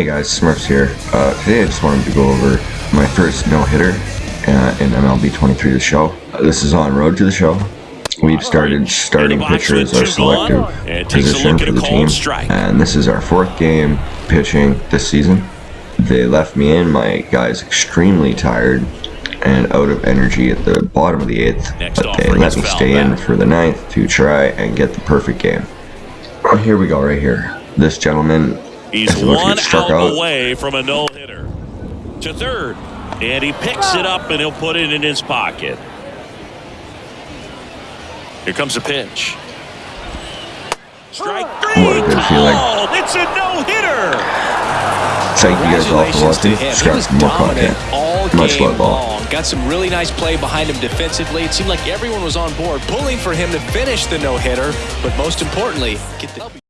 Hey guys, Smurfs here. Uh, today I just wanted to go over my first no-hitter uh, in MLB 23 The Show. Uh, this is on Road to the Show. We've started starting pitcher as our selective position for the team, and this is our fourth game pitching this season. They left me in, my guy's extremely tired and out of energy at the bottom of the eighth, but they let me stay in for the ninth to try and get the perfect game. Here we go, right here. This gentleman He's is about to one get struck out out. away from a no-hitter. To third. And he picks it up and he'll put it in his pocket. Here comes a pitch. Strike three. What a good feeling. called. It's a no-hitter. Thank you guys all for watching. him. Subscribe for more dominant content. Much game love, ball. Got some really nice play behind him defensively. It seemed like everyone was on board, pulling for him to finish the no-hitter. But most importantly, get the